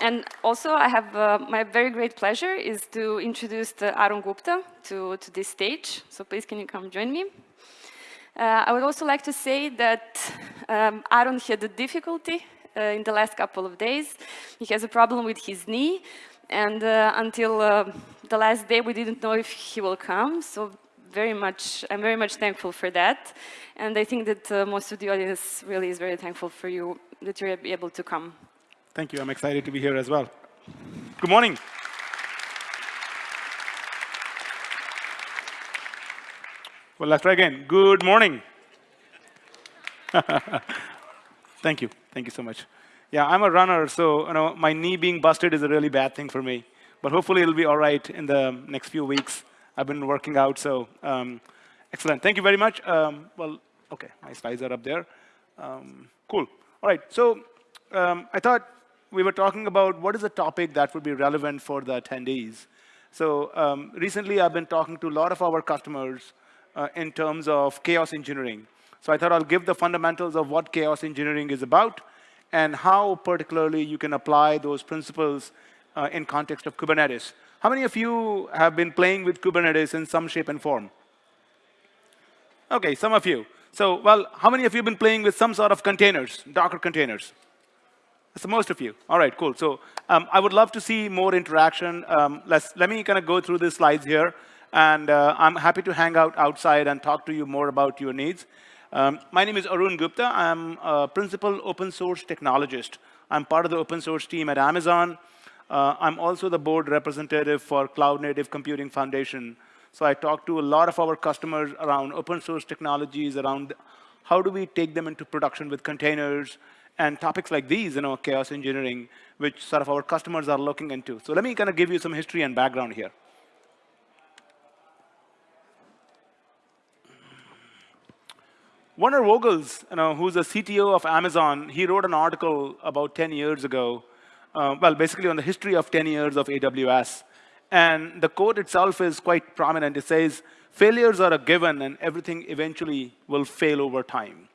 and also I have uh, my very great pleasure is to introduce Arun Gupta to, to this stage. So please can you come join me? Uh, I would also like to say that um, Arun had a difficulty uh, in the last couple of days. He has a problem with his knee and uh, until uh, the last day we didn't know if he will come. So very much, I'm very much thankful for that. And I think that uh, most of the audience really is very thankful for you that you're able to come. Thank you. I'm excited to be here as well. Good morning. Well, let's try again. Good morning. Thank you. Thank you so much. Yeah, I'm a runner, so you know my knee being busted is a really bad thing for me. But hopefully it'll be all right in the next few weeks. I've been working out, so um, excellent. Thank you very much. Um, well, OK, my slides are up there. Um, cool. All right, so um, I thought we were talking about what is a topic that would be relevant for the attendees. So um, recently, I've been talking to a lot of our customers uh, in terms of chaos engineering. So I thought I'll give the fundamentals of what chaos engineering is about and how particularly you can apply those principles uh, in context of Kubernetes. How many of you have been playing with Kubernetes in some shape and form? OK, some of you. So, well, how many of you have been playing with some sort of containers, Docker containers? That's most of you. All right, cool. So um, I would love to see more interaction. Um, let's, let me kind of go through the slides here. And uh, I'm happy to hang out outside and talk to you more about your needs. Um, my name is Arun Gupta. I'm a principal open source technologist. I'm part of the open source team at Amazon. Uh, I'm also the board representative for Cloud Native Computing Foundation. So I talk to a lot of our customers around open source technologies, around how do we take them into production with containers, and topics like these, you know, chaos engineering, which sort of our customers are looking into. So let me kind of give you some history and background here. Werner Vogels, you know, who's the CTO of Amazon, he wrote an article about 10 years ago uh, well, basically on the history of 10 years of AWS. And the quote itself is quite prominent. It says, failures are a given, and everything eventually will fail over time.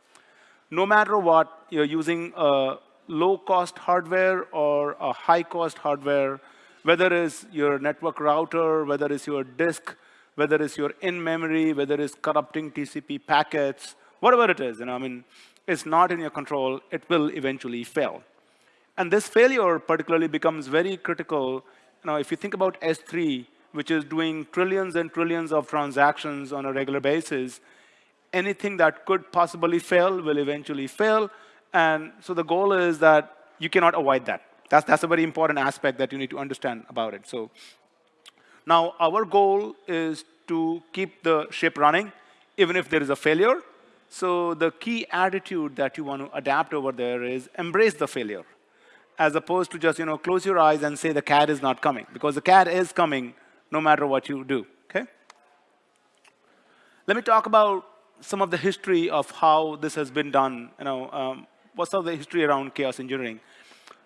No matter what, you're using a low-cost hardware or a high-cost hardware, whether it's your network router, whether it's your disk, whether it's your in-memory, whether it's corrupting TCP packets, whatever it is, you know, I mean, it's not in your control. It will eventually fail. And this failure particularly becomes very critical. Now, if you think about S3, which is doing trillions and trillions of transactions on a regular basis, anything that could possibly fail will eventually fail. And so the goal is that you cannot avoid that. That's, that's a very important aspect that you need to understand about it. So now our goal is to keep the ship running, even if there is a failure. So the key attitude that you want to adapt over there is embrace the failure as opposed to just, you know, close your eyes and say the cat is not coming, because the cat is coming no matter what you do, okay? Let me talk about some of the history of how this has been done, you know, um, what's of the history around chaos engineering.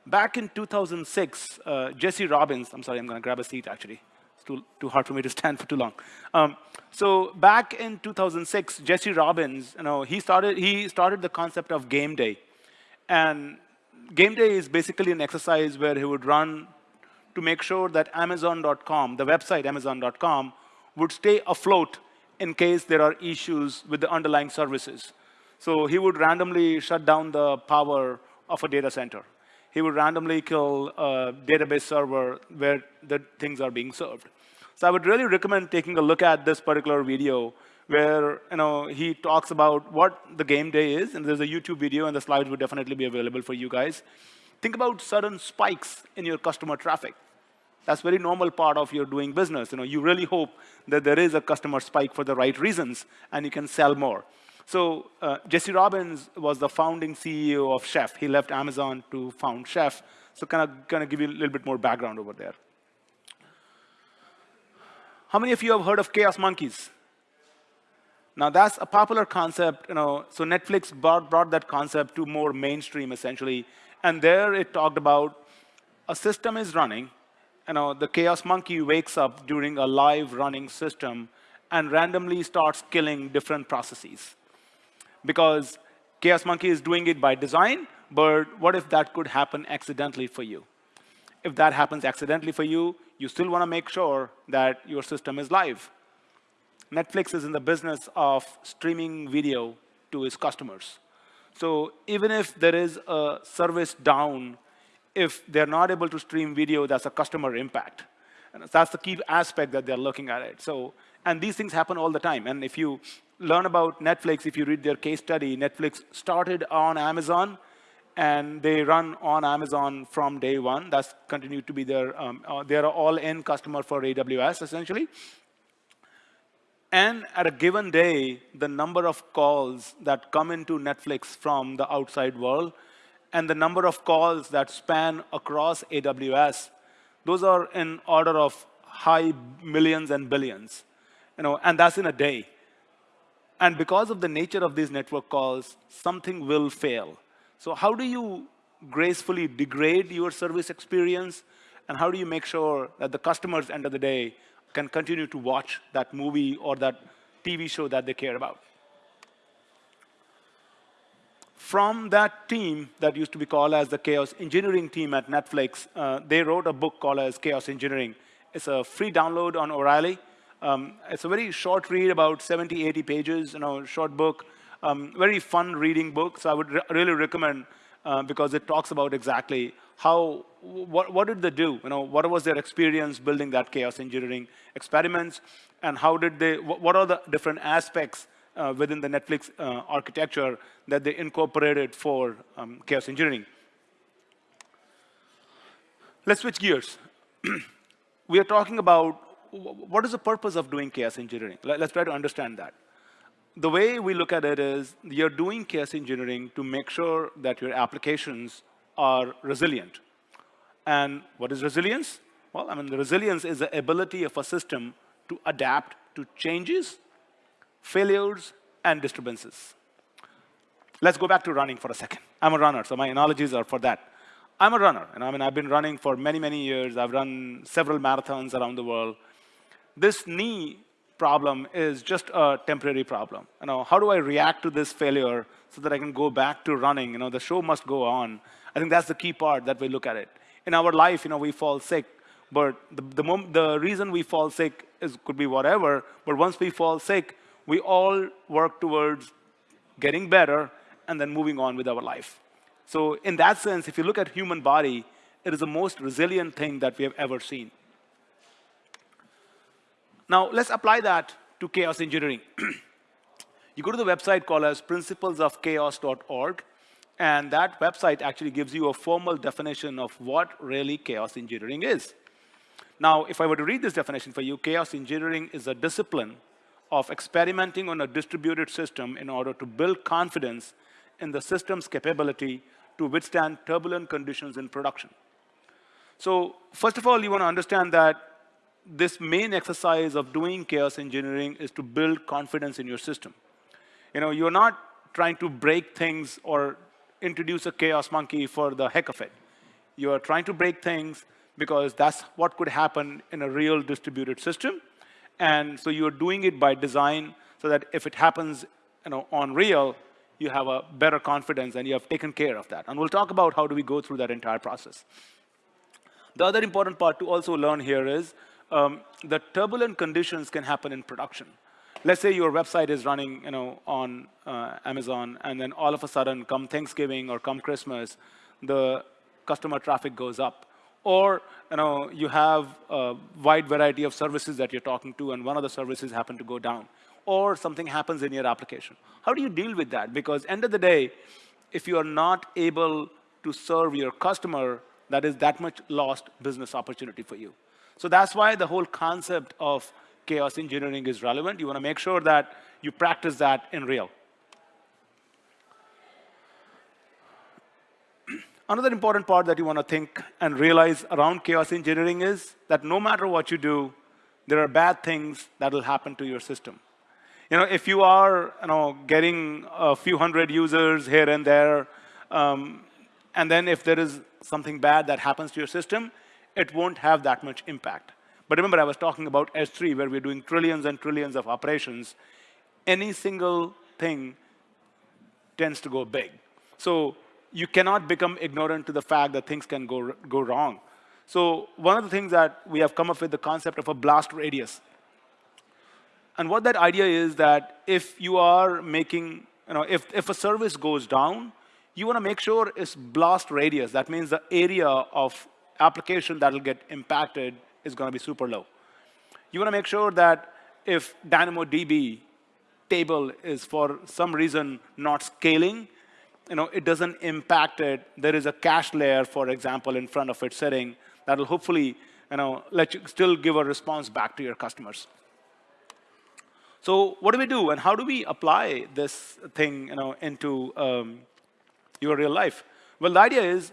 Back in 2006, uh, Jesse Robbins, I'm sorry, I'm going to grab a seat, actually. It's too, too hard for me to stand for too long. Um, so back in 2006, Jesse Robbins, you know, he started, he started the concept of game day. And game day is basically an exercise where he would run to make sure that Amazon.com, the website Amazon.com, would stay afloat in case there are issues with the underlying services. So he would randomly shut down the power of a data center. He would randomly kill a database server where the things are being served. So I would really recommend taking a look at this particular video where you know, he talks about what the game day is. And there's a YouTube video, and the slides would definitely be available for you guys. Think about sudden spikes in your customer traffic. That's very normal part of your doing business. You know, you really hope that there is a customer spike for the right reasons, and you can sell more. So uh, Jesse Robbins was the founding CEO of Chef. He left Amazon to found Chef. So kind of, kind of give you a little bit more background over there. How many of you have heard of Chaos Monkeys? Now that's a popular concept, you know, so Netflix brought, brought that concept to more mainstream essentially. And there it talked about a system is running, you know, the chaos monkey wakes up during a live running system and randomly starts killing different processes. Because chaos monkey is doing it by design, but what if that could happen accidentally for you? If that happens accidentally for you, you still want to make sure that your system is live. Netflix is in the business of streaming video to its customers. So even if there is a service down, if they're not able to stream video, that's a customer impact. And that's the key aspect that they're looking at it. So, and these things happen all the time. And if you learn about Netflix, if you read their case study, Netflix started on Amazon, and they run on Amazon from day one. That's continued to be their, um, uh, they're all-in customer for AWS, essentially. And at a given day, the number of calls that come into Netflix from the outside world and the number of calls that span across AWS, those are in order of high millions and billions. You know, and that's in a day. And because of the nature of these network calls, something will fail. So how do you gracefully degrade your service experience? And how do you make sure that the customers, end of the day, can continue to watch that movie or that TV show that they care about? From that team that used to be called as the chaos engineering team at Netflix, uh, they wrote a book called as Chaos Engineering. It's a free download on O'Reilly. Um, it's a very short read, about 70, 80 pages, you know, short book. Um, very fun reading book, so I would re really recommend uh, because it talks about exactly how, what, what did they do? You know, what was their experience building that chaos engineering experiments, and how did they, what are the different aspects uh, within the Netflix uh, architecture that they incorporated for um, chaos engineering. Let's switch gears. we are talking about what is the purpose of doing chaos engineering? Let's try to understand that the way we look at it is you're doing chaos engineering to make sure that your applications are resilient. And what is resilience? Well, I mean, the resilience is the ability of a system to adapt to changes, failures, and disturbances. Let's go back to running for a second. I'm a runner, so my analogies are for that. I'm a runner, and I mean, I've been running for many, many years. I've run several marathons around the world. This knee problem is just a temporary problem. You know, how do I react to this failure so that I can go back to running? You know, the show must go on. I think that's the key part that we look at it. In our life, you know, we fall sick, but the, the, the reason we fall sick is, could be whatever, but once we fall sick, we all work towards getting better and then moving on with our life. So in that sense, if you look at human body, it is the most resilient thing that we have ever seen. Now, let's apply that to chaos engineering. you go to the website called as principlesofchaos.org, and that website actually gives you a formal definition of what really chaos engineering is. Now, if I were to read this definition for you, chaos engineering is a discipline of experimenting on a distributed system in order to build confidence in the system's capability to withstand turbulent conditions in production. So first of all, you want to understand that this main exercise of doing chaos engineering is to build confidence in your system. You know, you're not trying to break things or introduce a chaos monkey for the heck of it. You are trying to break things because that's what could happen in a real distributed system. And so you're doing it by design so that if it happens you know, on real, you have a better confidence and you have taken care of that. And we'll talk about how do we go through that entire process. The other important part to also learn here is um, the turbulent conditions can happen in production. Let's say your website is running you know, on uh, Amazon, and then all of a sudden, come Thanksgiving or come Christmas, the customer traffic goes up. Or you, know, you have a wide variety of services that you're talking to, and one of the services happen to go down. Or something happens in your application. How do you deal with that? Because end of the day, if you are not able to serve your customer, that is that much lost business opportunity for you. So that's why the whole concept of chaos engineering is relevant. You want to make sure that you practice that in real. Another important part that you want to think and realize around chaos engineering is that no matter what you do, there are bad things that will happen to your system. You know, if you are you know, getting a few hundred users here and there, um, and then if there is something bad that happens to your system, it won't have that much impact. But remember, I was talking about S3, where we're doing trillions and trillions of operations. Any single thing tends to go big. So you cannot become ignorant to the fact that things can go, go wrong. So one of the things that we have come up with the concept of a blast radius. And what that idea is that if you are making, you know, if, if a service goes down, you want to make sure it's blast radius. That means the area of application that will get impacted is going to be super low. You want to make sure that if DynamoDB table is for some reason not scaling, you know, it doesn't impact it. There is a cache layer, for example, in front of it sitting that will hopefully you know, let you still give a response back to your customers. So what do we do, and how do we apply this thing you know, into um, your real life? Well, the idea is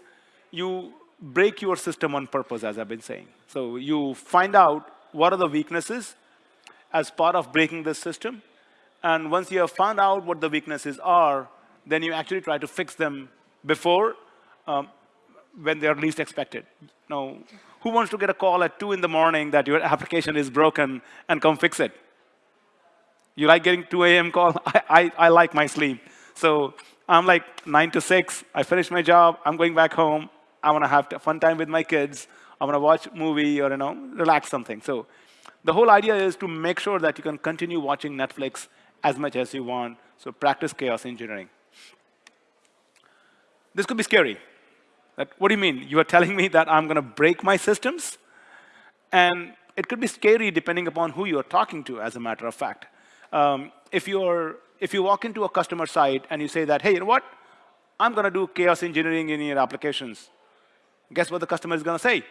you break your system on purpose, as I've been saying. So you find out what are the weaknesses as part of breaking this system. And once you have found out what the weaknesses are, then you actually try to fix them before um, when they're least expected. Now, who wants to get a call at 2 in the morning that your application is broken and come fix it? You like getting 2 a.m. call? I, I, I like my sleep. So I'm like 9 to 6. I finish my job. I'm going back home. I want to have a fun time with my kids. I want to watch a movie or, you know, relax something. So the whole idea is to make sure that you can continue watching Netflix as much as you want. So practice chaos engineering. This could be scary. What do you mean? You are telling me that I'm going to break my systems? And it could be scary depending upon who you're talking to, as a matter of fact. Um, if, you're, if you walk into a customer site and you say that, hey, you know what? I'm going to do chaos engineering in your applications. Guess what the customer is going to say? He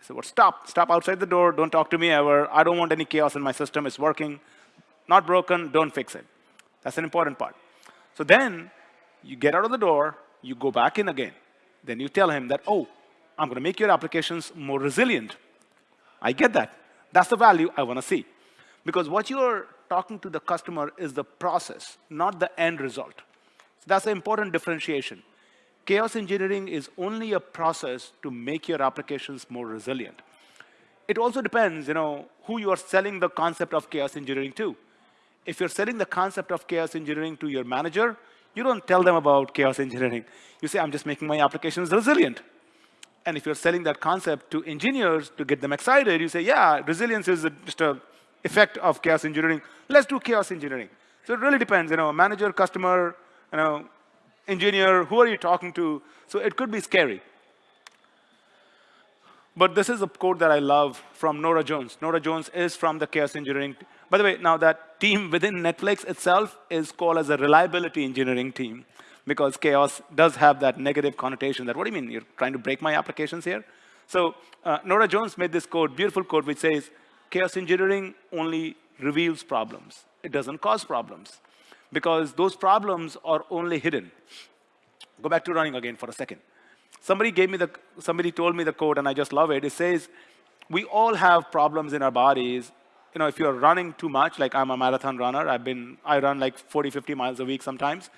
said, well, stop. Stop outside the door. Don't talk to me ever. I don't want any chaos in my system. It's working. Not broken. Don't fix it. That's an important part. So then you get out of the door. You go back in again. Then you tell him that, oh, I'm going to make your applications more resilient. I get that. That's the value I want to see. Because what you're talking to the customer is the process, not the end result. So that's an important differentiation. Chaos engineering is only a process to make your applications more resilient. It also depends, you know, who you are selling the concept of chaos engineering to. If you're selling the concept of chaos engineering to your manager, you don't tell them about chaos engineering. You say, I'm just making my applications resilient. And if you're selling that concept to engineers to get them excited, you say, yeah, resilience is just an effect of chaos engineering. Let's do chaos engineering. So it really depends, you know, manager, customer, you know, engineer, who are you talking to? So it could be scary. But this is a quote that I love from Nora Jones. Nora Jones is from the chaos engineering. By the way, now that team within Netflix itself is called as a reliability engineering team because chaos does have that negative connotation that, what do you mean, you're trying to break my applications here? So uh, Nora Jones made this code, beautiful code, which says, chaos engineering only reveals problems. It doesn't cause problems because those problems are only hidden. Go back to running again for a second. Somebody gave me the, somebody told me the code and I just love it. It says, we all have problems in our bodies. You know, if you're running too much, like I'm a marathon runner, I've been, I run like 40, 50 miles a week sometimes.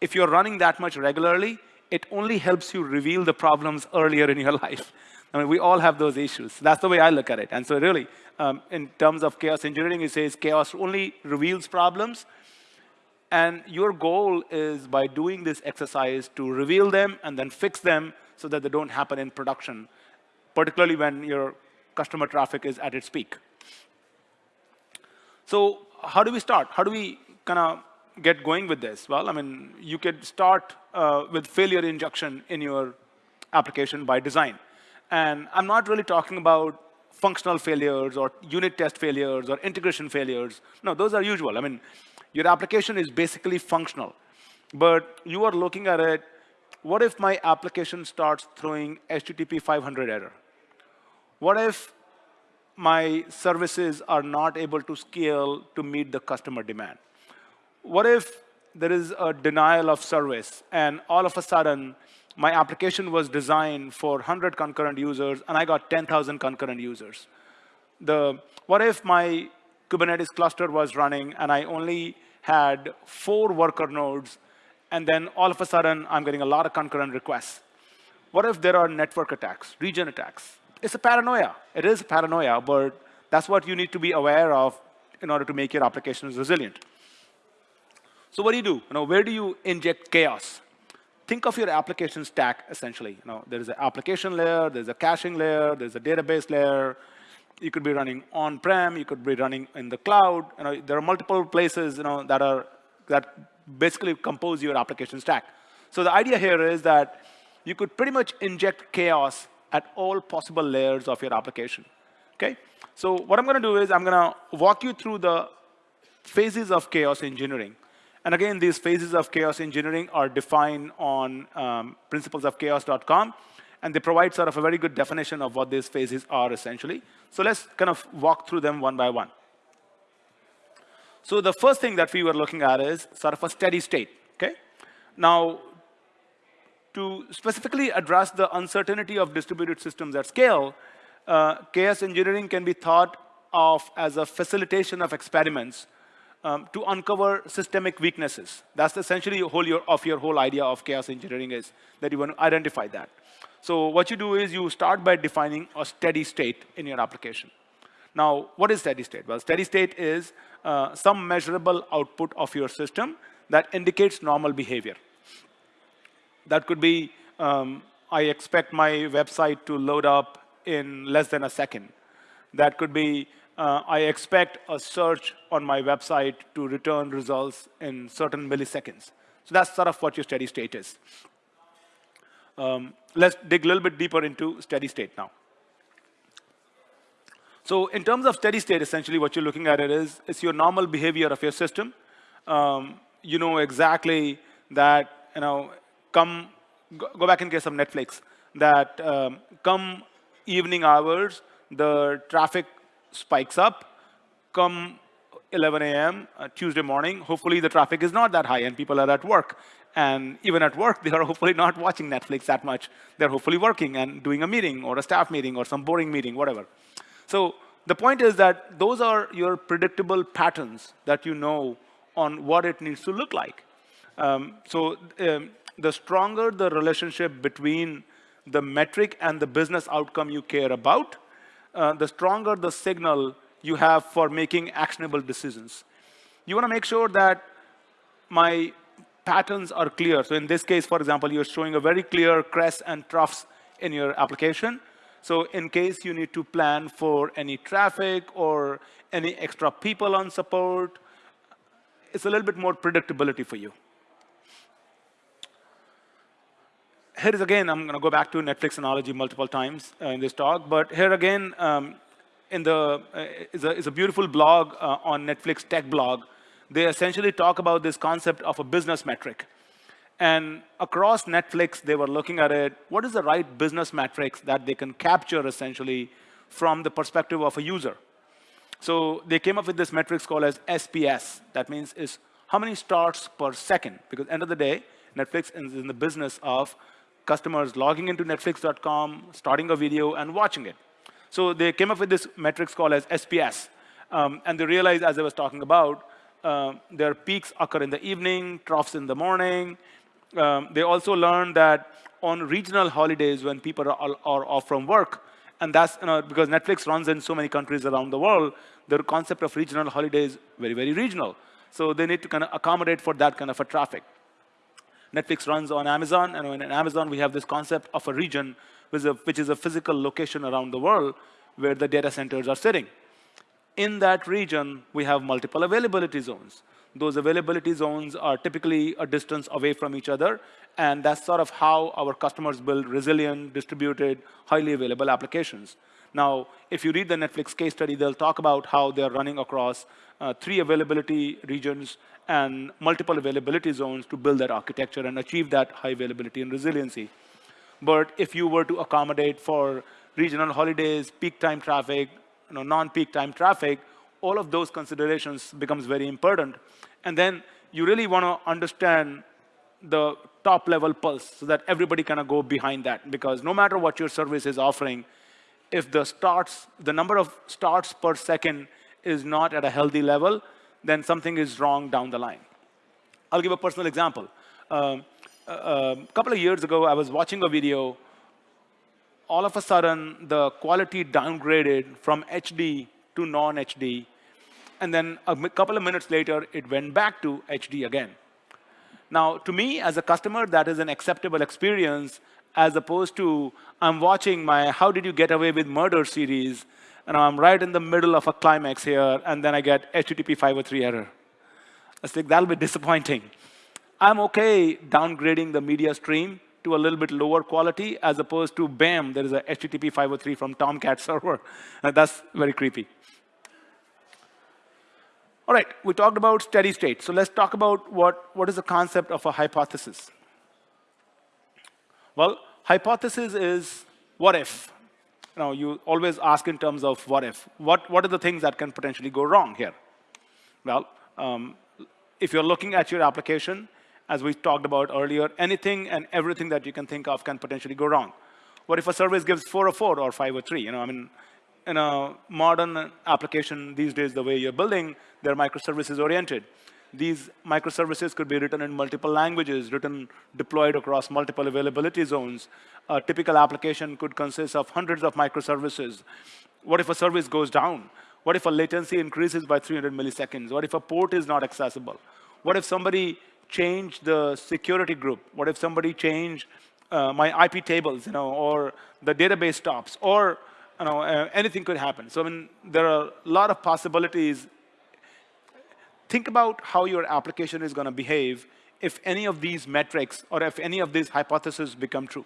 If you're running that much regularly, it only helps you reveal the problems earlier in your life. I mean, we all have those issues. That's the way I look at it. And so really, um, in terms of chaos engineering, it says chaos only reveals problems, and your goal is by doing this exercise to reveal them and then fix them so that they don't happen in production, particularly when your customer traffic is at its peak. So how do we start? How do we kind of get going with this? Well, I mean, you could start uh, with failure injection in your application by design. And I'm not really talking about functional failures or unit test failures or integration failures. No, those are usual. I mean, your application is basically functional. But you are looking at it, what if my application starts throwing HTTP 500 error? What if my services are not able to scale to meet the customer demand? What if there is a denial of service and all of a sudden my application was designed for 100 concurrent users and I got 10,000 concurrent users? The, what if my Kubernetes cluster was running and I only had four worker nodes, and then all of a sudden, I'm getting a lot of concurrent requests. What if there are network attacks, region attacks? It's a paranoia. It is a paranoia, but that's what you need to be aware of in order to make your applications resilient. So what do you do? You know, where do you inject chaos? think of your application stack, essentially. You know, there is an application layer, there's a caching layer, there's a database layer. You could be running on-prem, you could be running in the cloud. You know, there are multiple places you know, that, are, that basically compose your application stack. So the idea here is that you could pretty much inject chaos at all possible layers of your application. Okay? So what I'm going to do is I'm going to walk you through the phases of chaos engineering. And again, these phases of chaos engineering are defined on um, principlesofchaos.com. And they provide sort of a very good definition of what these phases are, essentially. So let's kind of walk through them one by one. So the first thing that we were looking at is sort of a steady state. Okay? Now, to specifically address the uncertainty of distributed systems at scale, uh, chaos engineering can be thought of as a facilitation of experiments um, to uncover systemic weaknesses. That's essentially whole your, of your whole idea of chaos engineering is that you want to identify that. So what you do is you start by defining a steady state in your application. Now, what is steady state? Well, steady state is uh, some measurable output of your system that indicates normal behavior. That could be, um, I expect my website to load up in less than a second. That could be, uh, I expect a search on my website to return results in certain milliseconds. So that's sort of what your steady state is. Um, let's dig a little bit deeper into steady state now. So in terms of steady state, essentially what you're looking at it is, it's your normal behavior of your system. Um, you know exactly that, you know, come, go back in case of Netflix, that um, come evening hours, the traffic spikes up. Come 11 a.m. Uh, Tuesday morning, hopefully the traffic is not that high and people are at work. And even at work, they are hopefully not watching Netflix that much. They're hopefully working and doing a meeting or a staff meeting or some boring meeting, whatever. So the point is that those are your predictable patterns that you know on what it needs to look like. Um, so um, the stronger the relationship between the metric and the business outcome you care about, uh, the stronger the signal you have for making actionable decisions. You want to make sure that my patterns are clear. So in this case, for example, you're showing a very clear crest and troughs in your application. So in case you need to plan for any traffic or any extra people on support, it's a little bit more predictability for you. Here is again, I'm going to go back to Netflix analogy multiple times uh, in this talk, but here again, um, in the uh, is, a, is a beautiful blog uh, on Netflix tech blog. They essentially talk about this concept of a business metric. And across Netflix, they were looking at it, what is the right business metrics that they can capture essentially from the perspective of a user? So they came up with this metrics called as SPS. That means is how many starts per second? Because end of the day, Netflix is in the business of customers logging into netflix.com, starting a video, and watching it. So they came up with this metrics called as SPS. Um, and they realized, as I was talking about, uh, their peaks occur in the evening, troughs in the morning. Um, they also learned that on regional holidays when people are, are off from work, and that's you know, because Netflix runs in so many countries around the world, the concept of regional holidays very, very regional. So they need to kind of accommodate for that kind of a traffic. Netflix runs on Amazon, and in Amazon we have this concept of a region, which is a physical location around the world where the data centers are sitting. In that region, we have multiple availability zones. Those availability zones are typically a distance away from each other, and that's sort of how our customers build resilient, distributed, highly available applications. Now, if you read the Netflix case study, they'll talk about how they're running across uh, three availability regions and multiple availability zones to build that architecture and achieve that high availability and resiliency. But if you were to accommodate for regional holidays, peak time traffic, you know, non-peak time traffic, all of those considerations becomes very important. And then you really want to understand the top level pulse so that everybody kind of go behind that because no matter what your service is offering, if the starts, the number of starts per second is not at a healthy level, then something is wrong down the line. I'll give a personal example. Um, a couple of years ago, I was watching a video. All of a sudden, the quality downgraded from HD to non-HD. And then a couple of minutes later, it went back to HD again. Now, to me, as a customer, that is an acceptable experience as opposed to I'm watching my How Did You Get Away with Murder series, and I'm right in the middle of a climax here, and then I get HTTP 503 error. I think that'll be disappointing. I'm okay downgrading the media stream to a little bit lower quality as opposed to, bam, there is a HTTP 503 from Tomcat server. that's very creepy. All right, we talked about steady state. So let's talk about what, what is the concept of a hypothesis. Well, hypothesis is what if. You know, you always ask in terms of what if. What, what are the things that can potentially go wrong here? Well, um, if you're looking at your application, as we talked about earlier, anything and everything that you can think of can potentially go wrong. What if a service gives 404 or 503? You know, I mean, in a modern application these days, the way you're building, they're microservices oriented. These microservices could be written in multiple languages, written, deployed across multiple availability zones. A typical application could consist of hundreds of microservices. What if a service goes down? What if a latency increases by 300 milliseconds? What if a port is not accessible? What if somebody changed the security group? What if somebody changed uh, my IP tables, you know, or the database stops, or you know, uh, anything could happen. So I mean, there are a lot of possibilities. Think about how your application is going to behave if any of these metrics or if any of these hypotheses become true.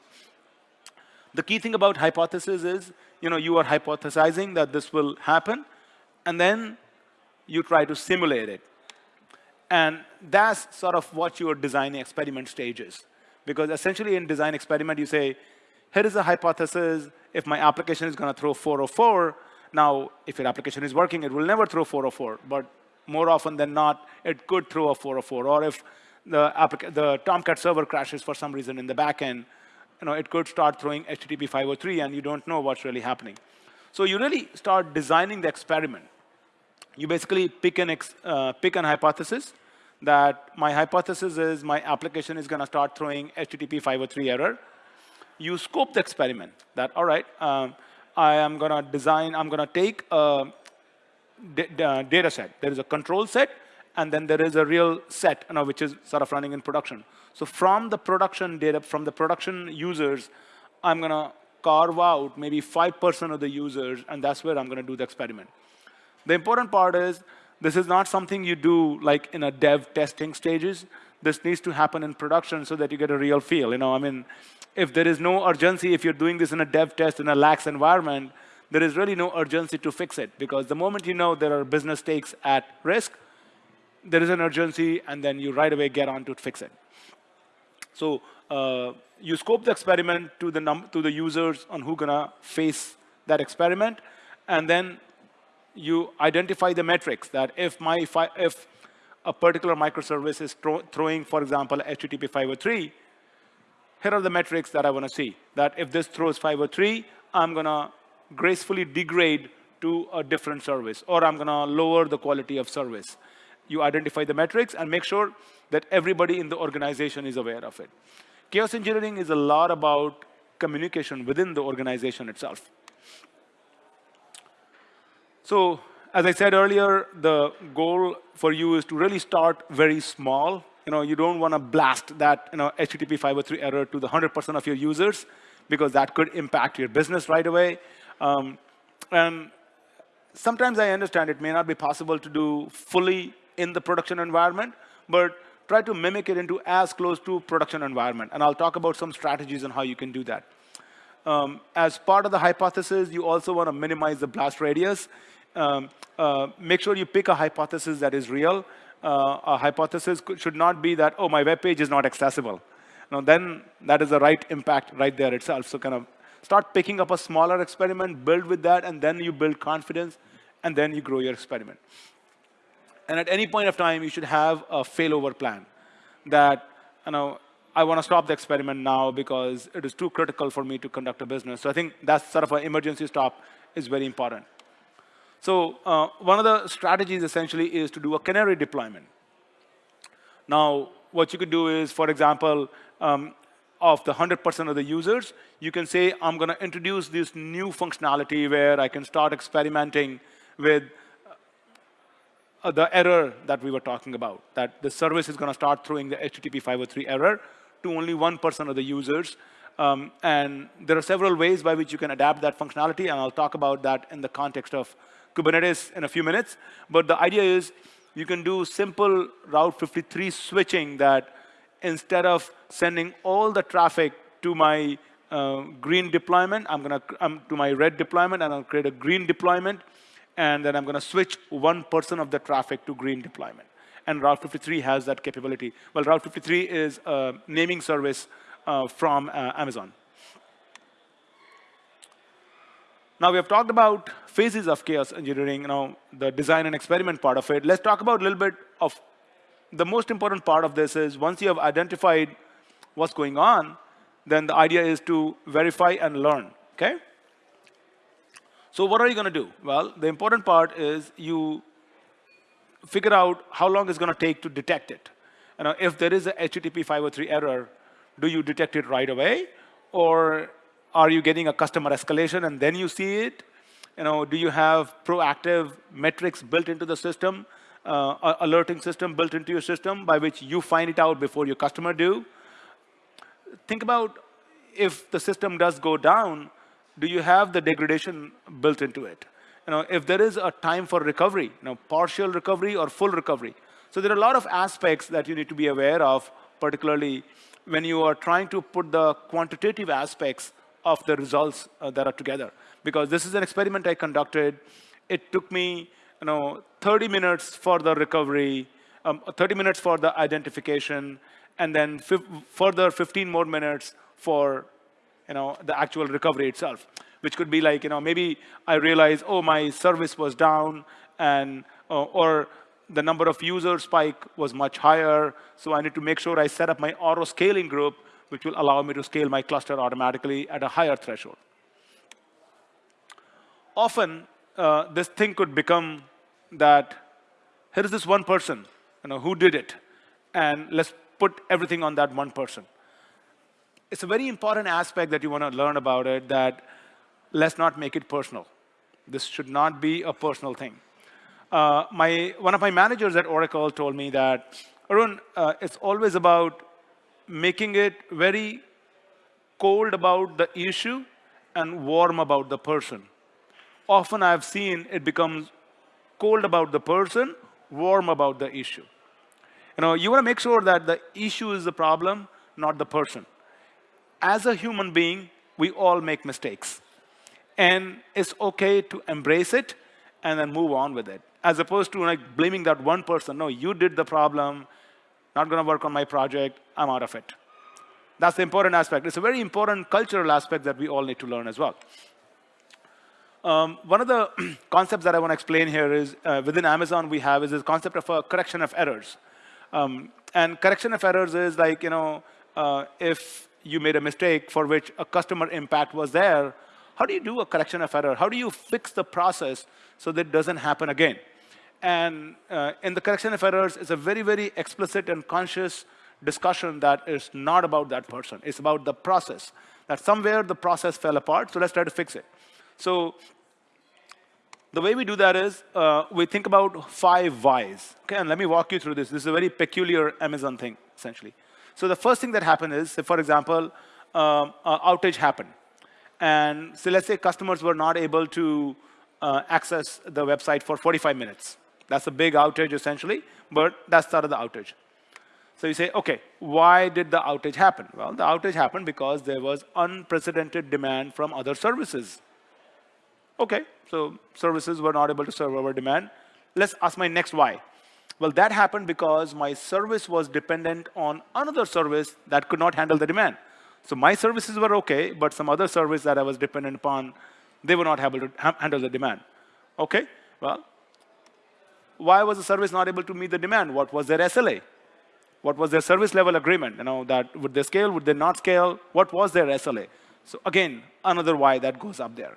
The key thing about hypothesis is, you know, you are hypothesizing that this will happen, and then you try to simulate it. And that's sort of what your design experiment stage is. Because essentially in design experiment, you say, here is a hypothesis. If my application is going to throw 404, now if your application is working, it will never throw 404. But more often than not, it could throw a 404. Or if the, the Tomcat server crashes for some reason in the backend, you know, it could start throwing HTTP 503 and you don't know what's really happening. So you really start designing the experiment. You basically pick an, uh, pick an hypothesis that my hypothesis is my application is going to start throwing HTTP 503 error. You scope the experiment that, all right, um, I am going to design, I'm going to take a data set. There is a control set, and then there is a real set, you know, which is sort of running in production. So from the production data, from the production users, I'm going to carve out maybe 5% of the users, and that's where I'm going to do the experiment. The important part is this is not something you do like in a dev testing stages. This needs to happen in production so that you get a real feel. You know, I mean, if there is no urgency, if you're doing this in a dev test in a lax environment, there is really no urgency to fix it because the moment you know there are business stakes at risk, there is an urgency, and then you right away get on to fix it. So uh, you scope the experiment to the, to the users on who gonna face that experiment, and then you identify the metrics that if my if a particular microservice is throwing, for example, HTTP 503, here are the metrics that I want to see. That if this throws 503, I'm going to gracefully degrade to a different service, or I'm going to lower the quality of service. You identify the metrics and make sure that everybody in the organization is aware of it. Chaos engineering is a lot about communication within the organization itself. So as I said earlier, the goal for you is to really start very small. You know, you don't want to blast that you know, HTTP 503 error to the 100% of your users because that could impact your business right away. Um, and sometimes I understand it may not be possible to do fully in the production environment, but try to mimic it into as close to production environment. And I'll talk about some strategies on how you can do that. Um, as part of the hypothesis, you also want to minimize the blast radius um, uh, make sure you pick a hypothesis that is real. Uh, a hypothesis should not be that, oh, my web page is not accessible. Now, then that is the right impact right there itself. So kind of start picking up a smaller experiment, build with that, and then you build confidence, and then you grow your experiment. And at any point of time, you should have a failover plan that, you know, I want to stop the experiment now because it is too critical for me to conduct a business. So I think that sort of an emergency stop is very important. So uh, one of the strategies essentially is to do a canary deployment. Now, what you could do is, for example, um, of the 100% of the users, you can say, I'm going to introduce this new functionality where I can start experimenting with uh, the error that we were talking about, that the service is going to start throwing the HTTP 503 error to only 1% of the users. Um, and there are several ways by which you can adapt that functionality, and I'll talk about that in the context of Kubernetes in a few minutes. But the idea is you can do simple Route 53 switching that instead of sending all the traffic to my uh, green deployment, I'm going to um, to my red deployment, and I'll create a green deployment, and then I'm going to switch 1% person of the traffic to green deployment. And Route 53 has that capability. Well, Route 53 is a naming service uh, from uh, Amazon. Now, we have talked about phases of chaos engineering, you know, the design and experiment part of it. Let's talk about a little bit of the most important part of this is once you have identified what's going on, then the idea is to verify and learn, okay? So what are you going to do? Well, the important part is you figure out how long it's going to take to detect it. You know, if there is a HTTP 503 error, do you detect it right away? Or are you getting a customer escalation and then you see it? You know, do you have proactive metrics built into the system, uh, alerting system built into your system by which you find it out before your customer do? Think about if the system does go down, do you have the degradation built into it? You know, if there is a time for recovery, you know, partial recovery or full recovery. So there are a lot of aspects that you need to be aware of, particularly when you are trying to put the quantitative aspects of the results uh, that are together. Because this is an experiment I conducted. It took me you know, 30 minutes for the recovery, um, 30 minutes for the identification, and then further 15 more minutes for you know, the actual recovery itself, which could be like, you know, maybe I realize, oh, my service was down, and uh, or the number of user spike was much higher, so I need to make sure I set up my auto scaling group, which will allow me to scale my cluster automatically at a higher threshold. Often, uh, this thing could become that here is this one person, you know, who did it, and let's put everything on that one person it's a very important aspect that you want to learn about it that let's not make it personal. This should not be a personal thing. Uh, my, one of my managers at Oracle told me that, Arun, uh, it's always about making it very cold about the issue and warm about the person. Often I've seen it becomes cold about the person, warm about the issue. You know, you want to make sure that the issue is the problem, not the person as a human being, we all make mistakes. And it's okay to embrace it and then move on with it. As opposed to like blaming that one person. No, you did the problem, not going to work on my project, I'm out of it. That's the important aspect. It's a very important cultural aspect that we all need to learn as well. Um, one of the concepts that I want to explain here is uh, within Amazon we have is this concept of a correction of errors. Um, and correction of errors is like, you know, uh, if you made a mistake for which a customer impact was there, how do you do a correction of error? How do you fix the process so that it doesn't happen again? And uh, in the correction of errors, it's a very, very explicit and conscious discussion that is not about that person. It's about the process. That somewhere the process fell apart, so let's try to fix it. So the way we do that is uh, we think about five whys. Okay, and let me walk you through this. This is a very peculiar Amazon thing, essentially. So the first thing that happened is, for example, um, outage happened. And so let's say customers were not able to uh, access the website for 45 minutes. That's a big outage, essentially, but that started the outage. So you say, OK, why did the outage happen? Well, the outage happened because there was unprecedented demand from other services. OK, so services were not able to serve our demand. Let's ask my next why. Well, that happened because my service was dependent on another service that could not handle the demand. So my services were OK, but some other service that I was dependent upon, they were not able to ha handle the demand. OK, well, why was the service not able to meet the demand? What was their SLA? What was their service level agreement? You know, that would they scale, would they not scale? What was their SLA? So again, another why that goes up there.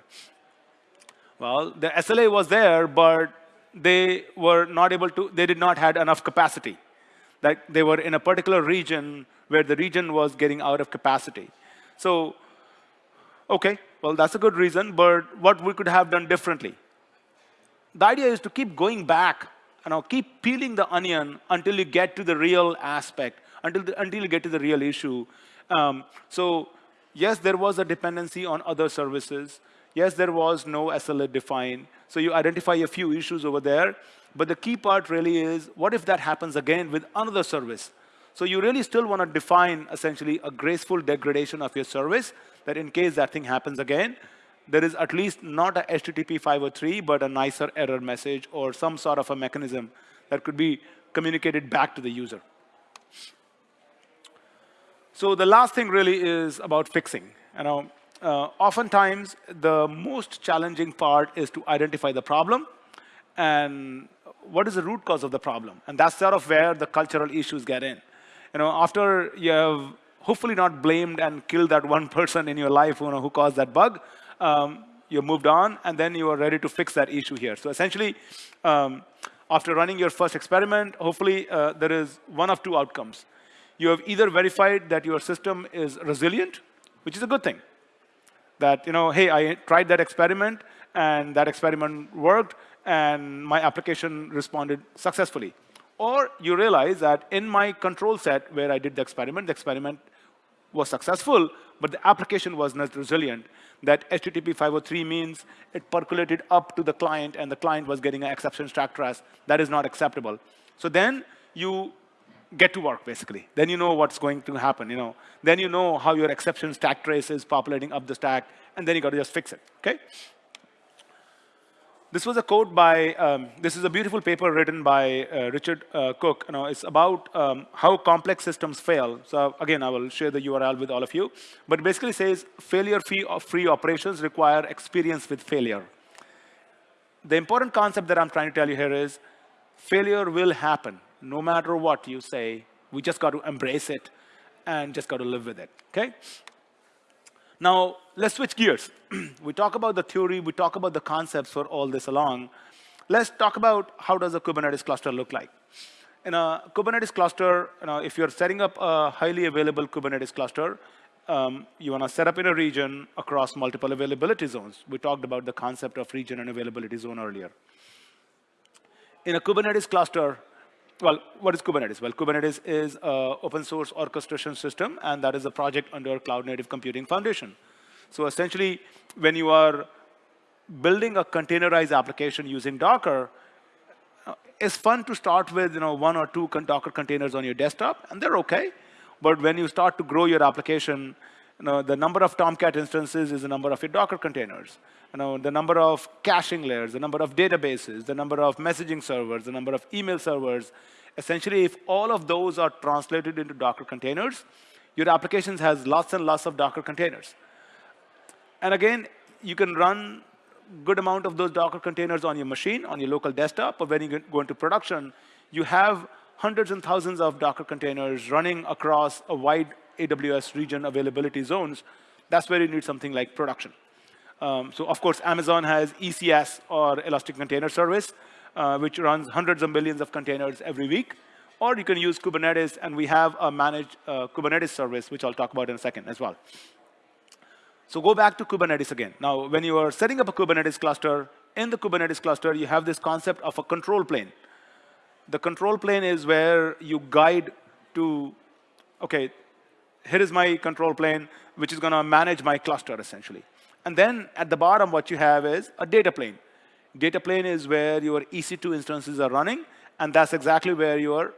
Well, the SLA was there, but they were not able to, they did not had enough capacity. Like they were in a particular region where the region was getting out of capacity. So, okay, well, that's a good reason, but what we could have done differently? The idea is to keep going back you know, keep peeling the onion until you get to the real aspect, until, the, until you get to the real issue. Um, so yes, there was a dependency on other services. Yes, there was no SLA defined. So you identify a few issues over there. But the key part really is, what if that happens again with another service? So you really still want to define, essentially, a graceful degradation of your service, that in case that thing happens again, there is at least not a HTTP 503, but a nicer error message or some sort of a mechanism that could be communicated back to the user. So the last thing really is about fixing. You know, uh, oftentimes, the most challenging part is to identify the problem and what is the root cause of the problem. And that's sort of where the cultural issues get in. You know, after you have hopefully not blamed and killed that one person in your life you know, who caused that bug, um, you moved on, and then you are ready to fix that issue here. So essentially, um, after running your first experiment, hopefully uh, there is one of two outcomes. You have either verified that your system is resilient, which is a good thing. That, you know, hey, I tried that experiment, and that experiment worked, and my application responded successfully. Or you realize that in my control set where I did the experiment, the experiment was successful, but the application was not resilient. That HTTP 503 means it percolated up to the client and the client was getting an exception stack trace. That is not acceptable. So then you get to work, basically. Then you know what's going to happen. You know, Then you know how your exception stack trace is populating up the stack, and then you got to just fix it, okay? This was a quote by, um, this is a beautiful paper written by uh, Richard uh, Cook. You know, it's about um, how complex systems fail. So again, I will share the URL with all of you. But basically says failure-free operations require experience with failure. The important concept that I'm trying to tell you here is failure will happen no matter what you say. We just got to embrace it and just got to live with it, okay? Now, let's switch gears. we talk about the theory, we talk about the concepts for all this along. Let's talk about how does a Kubernetes cluster look like. In a Kubernetes cluster, you know, if you're setting up a highly available Kubernetes cluster, um, you want to set up in a region across multiple availability zones. We talked about the concept of region and availability zone earlier. In a Kubernetes cluster, well, what is Kubernetes? Well, Kubernetes is an open source orchestration system, and that is a project under Cloud Native Computing Foundation. So essentially, when you are building a containerized application using Docker, uh, it's fun to start with you know, one or two Docker containers on your desktop, and they're OK. But when you start to grow your application, you know, the number of Tomcat instances is the number of your Docker containers. You know, the number of caching layers, the number of databases, the number of messaging servers, the number of email servers. Essentially, if all of those are translated into Docker containers, your applications has lots and lots of Docker containers. And again, you can run good amount of those Docker containers on your machine, on your local desktop, but when you go into production, you have hundreds and thousands of Docker containers running across a wide AWS region availability zones, that's where you need something like production. Um, so of course, Amazon has ECS or Elastic Container Service, uh, which runs hundreds of millions of containers every week. Or you can use Kubernetes, and we have a managed uh, Kubernetes service, which I'll talk about in a second as well. So go back to Kubernetes again. Now, when you are setting up a Kubernetes cluster, in the Kubernetes cluster, you have this concept of a control plane. The control plane is where you guide to, OK, here is my control plane, which is going to manage my cluster, essentially. And then at the bottom, what you have is a data plane. Data plane is where your EC2 instances are running, and that's exactly where your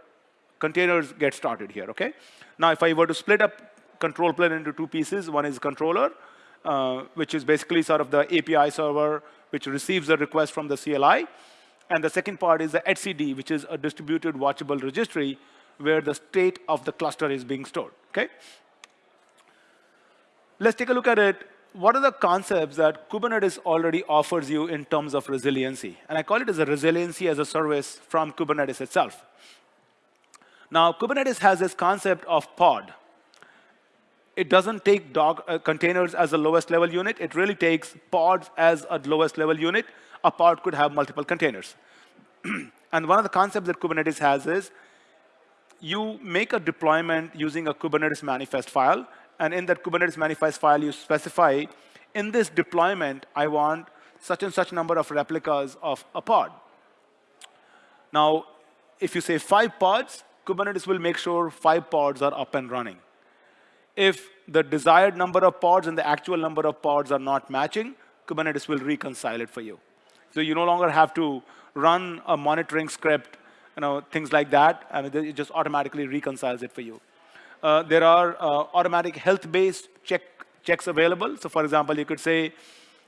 containers get started here, OK? Now, if I were to split up control plane into two pieces, one is controller, uh, which is basically sort of the API server, which receives the request from the CLI. And the second part is the etcd, which is a distributed watchable registry, where the state of the cluster is being stored. Okay? Let's take a look at it. What are the concepts that Kubernetes already offers you in terms of resiliency? And I call it as a resiliency as a service from Kubernetes itself. Now, Kubernetes has this concept of pod. It doesn't take dog, uh, containers as the lowest level unit. It really takes pods as a lowest level unit. A pod could have multiple containers. and one of the concepts that Kubernetes has is you make a deployment using a Kubernetes manifest file. And in that Kubernetes manifest file, you specify, in this deployment, I want such and such number of replicas of a pod. Now, if you say five pods, Kubernetes will make sure five pods are up and running. If the desired number of pods and the actual number of pods are not matching, Kubernetes will reconcile it for you. So you no longer have to run a monitoring script, you know, things like that. I mean, it just automatically reconciles it for you. Uh, there are uh, automatic health-based check, checks available. So for example, you could say,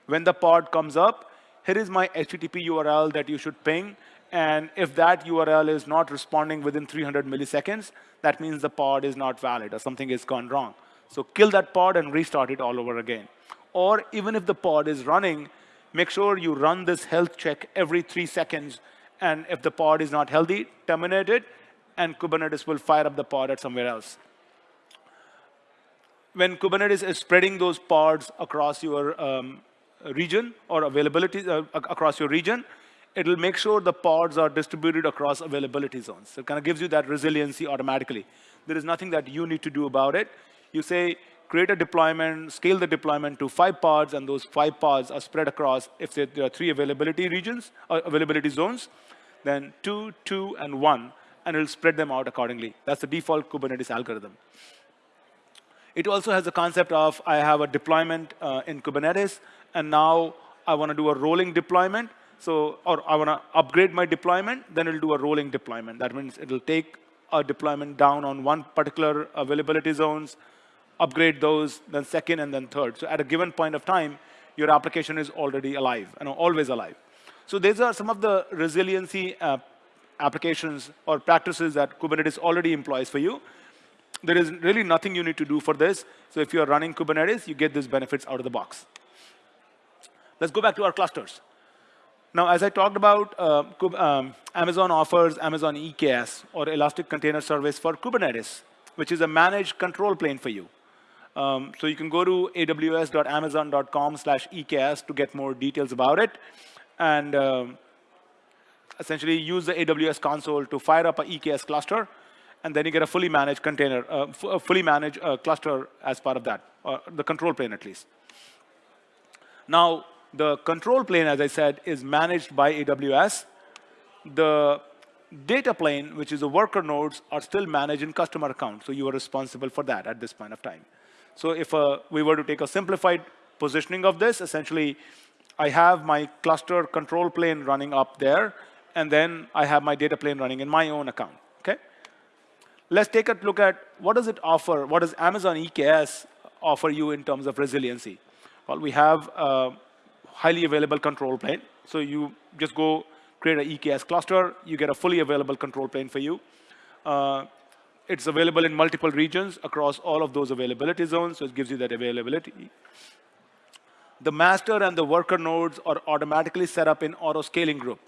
when the pod comes up, here is my HTTP URL that you should ping. And if that URL is not responding within 300 milliseconds, that means the pod is not valid or something has gone wrong. So kill that pod and restart it all over again. Or even if the pod is running, make sure you run this health check every three seconds. And if the pod is not healthy, terminate it, and Kubernetes will fire up the pod at somewhere else. When Kubernetes is spreading those pods across your um, region or availability uh, across your region, it'll make sure the pods are distributed across availability zones. So it kind of gives you that resiliency automatically. There is nothing that you need to do about it. You say, create a deployment, scale the deployment to five pods, and those five pods are spread across, if there are three availability regions, or uh, availability zones, then two, two, and one, and it'll spread them out accordingly. That's the default Kubernetes algorithm. It also has the concept of, I have a deployment uh, in Kubernetes, and now I want to do a rolling deployment. So, or I want to upgrade my deployment, then it'll do a rolling deployment. That means it'll take a deployment down on one particular availability zones, upgrade those, then second, and then third. So at a given point of time, your application is already alive, and always alive. So these are some of the resiliency uh, applications or practices that Kubernetes already employs for you. There is really nothing you need to do for this. So if you're running Kubernetes, you get these benefits out of the box. Let's go back to our clusters. Now, as I talked about, uh, um, Amazon offers Amazon EKS, or Elastic Container Service for Kubernetes, which is a managed control plane for you. Um, so you can go to aws.amazon.com slash EKS to get more details about it. And um, essentially use the AWS console to fire up an EKS cluster. And then you get a fully managed container, uh, a fully managed uh, cluster as part of that, or the control plane at least. Now, the control plane, as I said, is managed by AWS. The data plane, which is the worker nodes, are still managed in customer account. So you are responsible for that at this point of time. So if uh, we were to take a simplified positioning of this, essentially, I have my cluster control plane running up there, and then I have my data plane running in my own account. Let's take a look at what does it offer, what does Amazon EKS offer you in terms of resiliency? Well, we have uh, highly available control plane. So you just go create an EKS cluster. You get a fully available control plane for you. Uh, it's available in multiple regions across all of those availability zones, so it gives you that availability. The master and the worker nodes are automatically set up in auto-scaling group.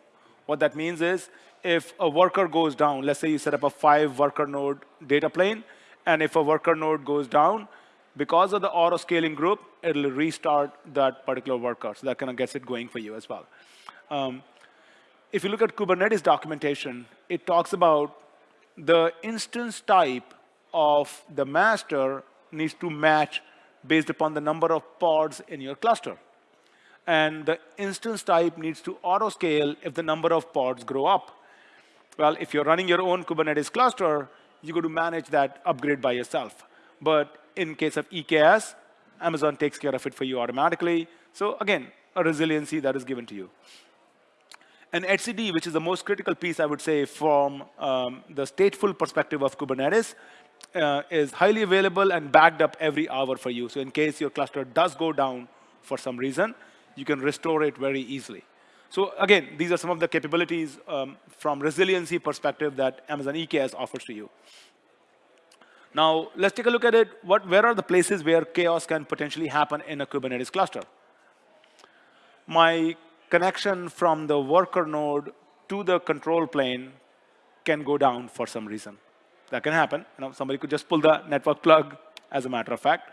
What that means is if a worker goes down, let's say you set up a five worker node data plane, and if a worker node goes down, because of the auto scaling group, it'll restart that particular worker. So that kind of gets it going for you as well. Um, if you look at Kubernetes documentation, it talks about the instance type of the master needs to match based upon the number of pods in your cluster. And the instance type needs to auto-scale if the number of pods grow up. Well, if you're running your own Kubernetes cluster, you got to manage that upgrade by yourself. But in case of EKS, Amazon takes care of it for you automatically. So again, a resiliency that is given to you. And etcd, which is the most critical piece, I would say, from um, the stateful perspective of Kubernetes, uh, is highly available and backed up every hour for you. So in case your cluster does go down for some reason, you can restore it very easily. So again, these are some of the capabilities um, from resiliency perspective that Amazon EKS offers to you. Now, let's take a look at it. What, where are the places where chaos can potentially happen in a Kubernetes cluster? My connection from the worker node to the control plane can go down for some reason. That can happen. You know, somebody could just pull the network plug, as a matter of fact.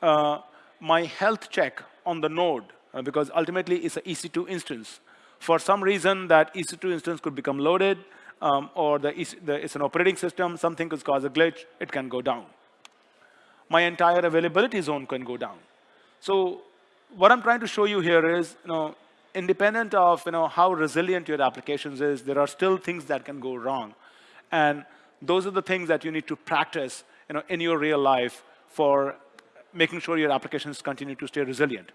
Uh, my health check on the node, because ultimately it's an EC2 instance. For some reason, that EC2 instance could become loaded um, or the, the, it's an operating system, something could cause a glitch, it can go down. My entire availability zone can go down. So what I'm trying to show you here is, you know, independent of you know, how resilient your applications is, there are still things that can go wrong. And those are the things that you need to practice you know, in your real life for making sure your applications continue to stay resilient.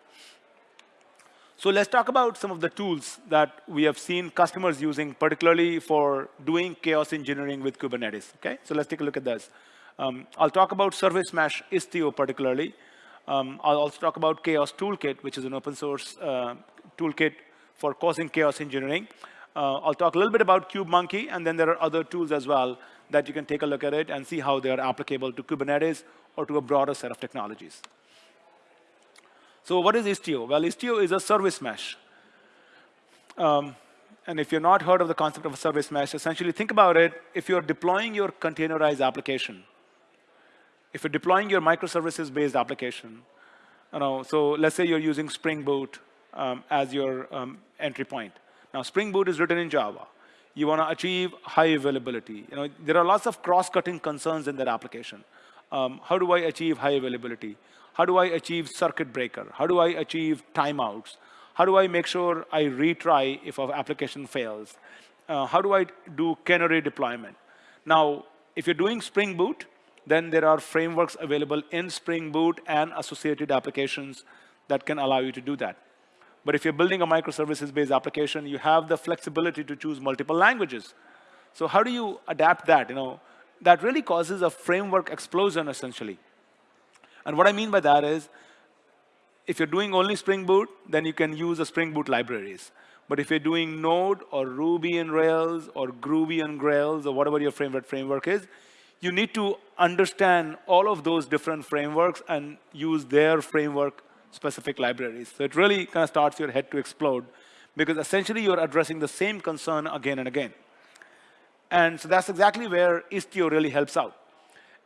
So let's talk about some of the tools that we have seen customers using, particularly for doing chaos engineering with Kubernetes. Okay, so let's take a look at this. Um, I'll talk about Service Mesh Istio particularly. Um, I'll also talk about Chaos Toolkit, which is an open source uh, toolkit for causing chaos engineering. Uh, I'll talk a little bit about KubeMonkey, and then there are other tools as well that you can take a look at it and see how they are applicable to Kubernetes or to a broader set of technologies. So what is Istio? Well, Istio is a service mesh. Um, and if you've not heard of the concept of a service mesh, essentially think about it. If you're deploying your containerized application, if you're deploying your microservices-based application, you know, so let's say you're using Spring Boot um, as your um, entry point. Now, Spring Boot is written in Java. You want to achieve high availability. You know, there are lots of cross-cutting concerns in that application. Um, how do I achieve high availability? How do I achieve circuit breaker? How do I achieve timeouts? How do I make sure I retry if an application fails? Uh, how do I do canary deployment? Now, if you're doing Spring Boot, then there are frameworks available in Spring Boot and associated applications that can allow you to do that. But if you're building a microservices-based application, you have the flexibility to choose multiple languages. So how do you adapt that? You know, that really causes a framework explosion, essentially. And what I mean by that is, if you're doing only Spring Boot, then you can use the Spring Boot libraries. But if you're doing Node or Ruby and Rails or Groovy and Grails or whatever your framework framework is, you need to understand all of those different frameworks and use their framework specific libraries. So it really kind of starts your head to explode because essentially you're addressing the same concern again and again. And so that's exactly where Istio really helps out.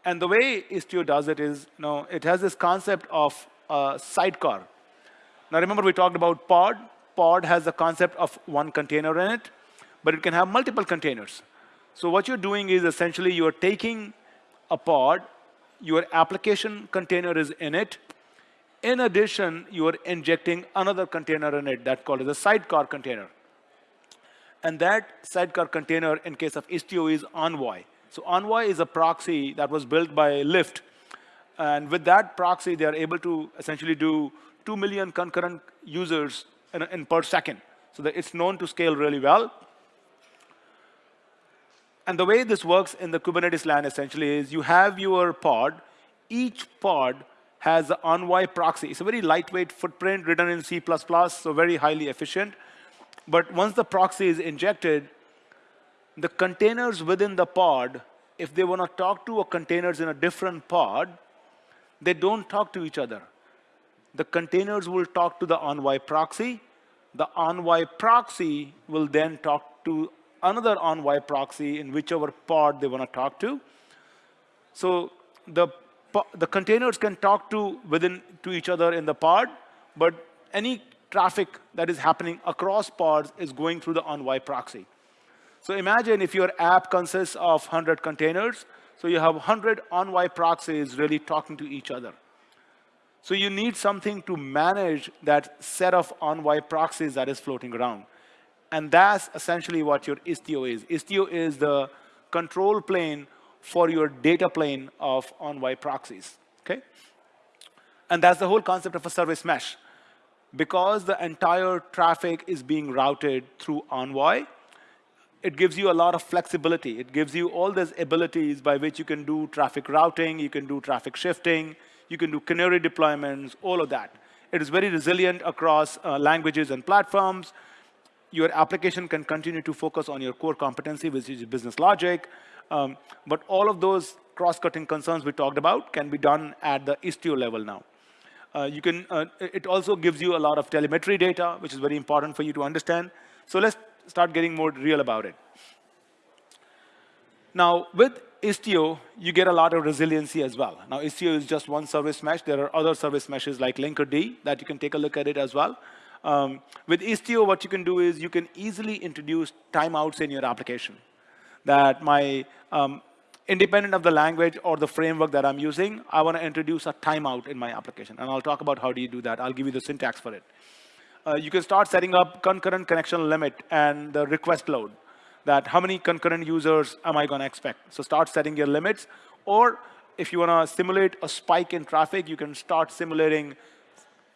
And the way Istio does it is, you know, it has this concept of a sidecar. Now remember we talked about pod. Pod has the concept of one container in it, but it can have multiple containers. So what you're doing is essentially you're taking a pod, your application container is in it. In addition, you are injecting another container in it that's called as a sidecar container. And that sidecar container, in case of Istio, is Envoy. So Envoy is a proxy that was built by Lyft. And with that proxy, they are able to essentially do 2 million concurrent users in, in per second. So that it's known to scale really well. And the way this works in the Kubernetes land essentially is you have your pod. Each pod has an Envoy proxy. It's a very lightweight footprint written in C++, so very highly efficient. But once the proxy is injected, the containers within the pod, if they want to talk to a containers in a different pod, they don't talk to each other. The containers will talk to the Envoy proxy. The Envoy proxy will then talk to another Envoy proxy in whichever pod they want to talk to. So the, the containers can talk to within to each other in the pod, but any traffic that is happening across pods is going through the Envoy proxy. So imagine if your app consists of 100 containers, so you have 100 Envoy proxies really talking to each other. So you need something to manage that set of Envoy proxies that is floating around. And that's essentially what your Istio is. Istio is the control plane for your data plane of Envoy proxies, okay? And that's the whole concept of a service mesh. Because the entire traffic is being routed through Envoy, it gives you a lot of flexibility. It gives you all these abilities by which you can do traffic routing, you can do traffic shifting, you can do canary deployments, all of that. It is very resilient across uh, languages and platforms. Your application can continue to focus on your core competency, which is business logic. Um, but all of those cross-cutting concerns we talked about can be done at the Istio level now. Uh, you can, uh, it also gives you a lot of telemetry data, which is very important for you to understand. So let's start getting more real about it. Now, with Istio, you get a lot of resiliency as well. Now, Istio is just one service mesh. There are other service meshes like Linkerd that you can take a look at it as well. Um, with Istio, what you can do is you can easily introduce timeouts in your application. That my, um, independent of the language or the framework that I'm using, I want to introduce a timeout in my application. And I'll talk about how do you do that. I'll give you the syntax for it. Uh, you can start setting up concurrent connection limit and the request load that how many concurrent users am I going to expect. So start setting your limits. Or if you want to simulate a spike in traffic, you can start simulating,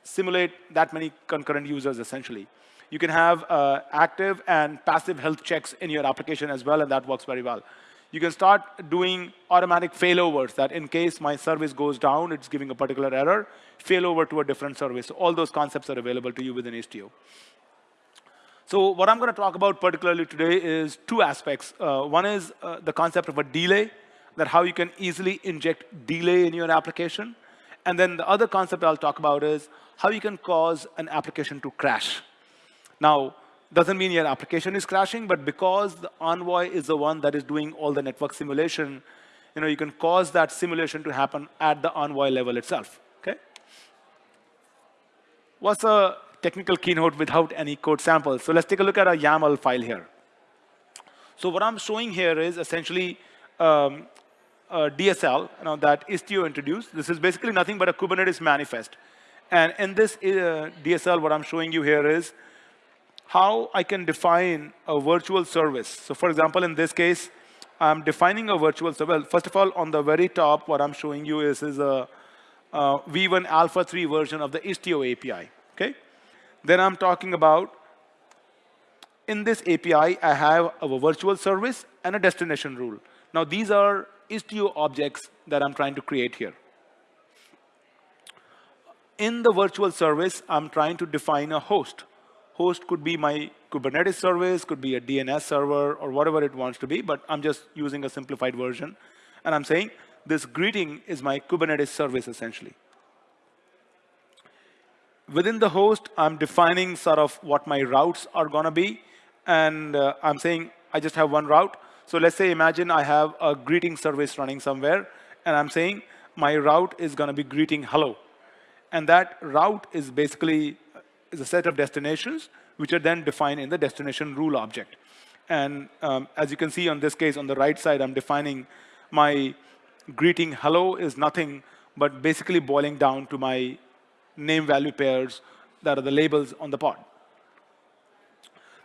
simulate that many concurrent users essentially. You can have uh, active and passive health checks in your application as well, and that works very well. You can start doing automatic failovers that in case my service goes down, it's giving a particular error, failover to a different service. So all those concepts are available to you within Istio. So what I'm going to talk about particularly today is two aspects. Uh, one is uh, the concept of a delay, that how you can easily inject delay in your application. And then the other concept I'll talk about is how you can cause an application to crash. Now, doesn't mean your application is crashing, but because the Envoy is the one that is doing all the network simulation, you know, you can cause that simulation to happen at the Envoy level itself, okay? What's a technical keynote without any code samples? So let's take a look at a YAML file here. So what I'm showing here is essentially um, a DSL you know, that Istio introduced. This is basically nothing but a Kubernetes manifest. And in this uh, DSL, what I'm showing you here is how I can define a virtual service. So for example, in this case, I'm defining a virtual service. Well, first of all, on the very top, what I'm showing you is, is a, a V1 Alpha 3 version of the Istio API. Okay. Then I'm talking about, in this API, I have a virtual service and a destination rule. Now, these are Istio objects that I'm trying to create here. In the virtual service, I'm trying to define a host host could be my Kubernetes service, could be a DNS server, or whatever it wants to be, but I'm just using a simplified version. And I'm saying this greeting is my Kubernetes service, essentially. Within the host, I'm defining sort of what my routes are going to be. And uh, I'm saying I just have one route. So let's say, imagine I have a greeting service running somewhere. And I'm saying my route is going to be greeting hello. And that route is basically is a set of destinations, which are then defined in the destination rule object. And um, as you can see on this case, on the right side, I'm defining my greeting hello is nothing but basically boiling down to my name value pairs that are the labels on the pod.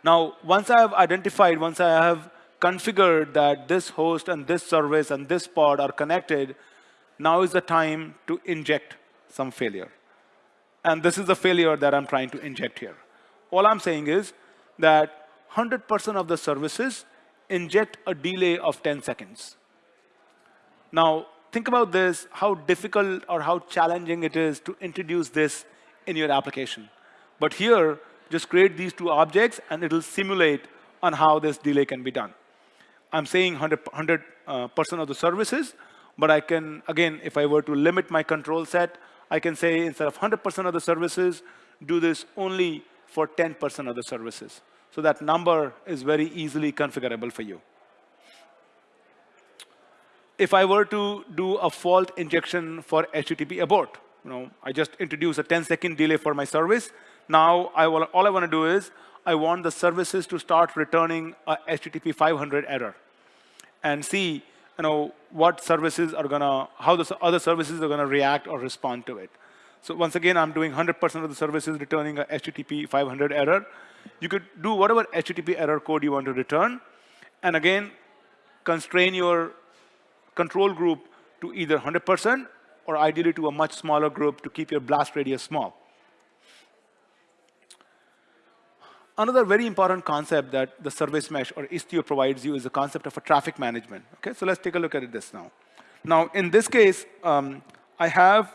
Now, once I have identified, once I have configured that this host and this service and this pod are connected, now is the time to inject some failure. And this is the failure that I'm trying to inject here. All I'm saying is that 100% of the services inject a delay of 10 seconds. Now, think about this, how difficult or how challenging it is to introduce this in your application. But here, just create these two objects, and it'll simulate on how this delay can be done. I'm saying 100% 100, uh, of the services, but I can, again, if I were to limit my control set, I can say instead of 100% of the services, do this only for 10% of the services. So that number is very easily configurable for you. If I were to do a fault injection for HTTP abort, you know, I just introduce a 10 second delay for my service. Now, I will, all I want to do is I want the services to start returning a HTTP 500 error and see you know, what services are to, how the other services are to react or respond to it. So once again, I'm doing 100% of the services returning a HTTP 500 error. You could do whatever HTTP error code you want to return. And again, constrain your control group to either 100% or ideally to a much smaller group to keep your blast radius small. Another very important concept that the service mesh or Istio provides you is the concept of a traffic management. Okay, so let's take a look at this now. Now, in this case, um, I have